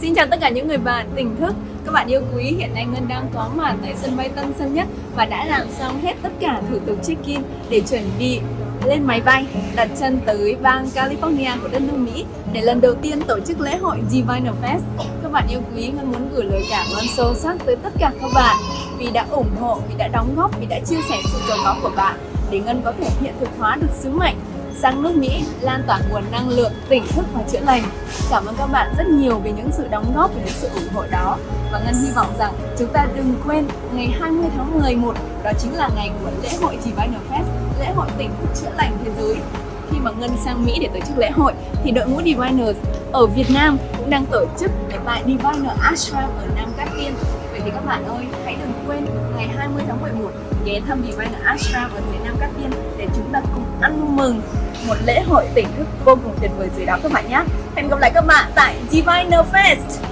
xin chào tất cả những người bạn tỉnh thức Các bạn yêu quý, hiện nay Ngân đang có mặt tại sân bay Tân Sơn Nhất Và đã làm xong hết tất cả thủ tục check-in để chuẩn bị lên máy bay đặt chân tới bang California của đất nước Mỹ để lần đầu tiên tổ chức lễ hội Divine Fest. Các bạn yêu quý, Ngân muốn gửi lời cảm ơn sâu sắc tới tất cả các bạn vì đã ủng hộ, vì đã đóng góp, vì đã chia sẻ sự giàu có của bạn để Ngân có thể hiện thực hóa được sứ mệnh sang nước Mỹ lan tỏa nguồn năng lượng, tỉnh thức và chữa lành. Cảm ơn các bạn rất nhiều vì những sự đóng góp và những sự ủng hộ đó. Và Ngân hy vọng rằng chúng ta đừng quên ngày 20 tháng 11 đó chính là ngày của lễ hội Diviner Fest, lễ hội tỉnh thức chữa lành thế giới. Khi mà Ngân sang Mỹ để tổ chức lễ hội thì đội ngũ Diviners ở Việt Nam cũng đang tổ chức tại Diviner Ashram ở Nam Cát Tiên Vậy thì các bạn ơi, hãy đừng quên ngày 20 tháng 11 ghé thăm Diviner Ashram ở phía Nam Cát Tiên để chúng ta cùng ăn mừng một lễ hội tỉnh thức vô cùng tuyệt vời dưới đó các bạn nhé. Hẹn gặp lại các bạn tại Diviner Fest.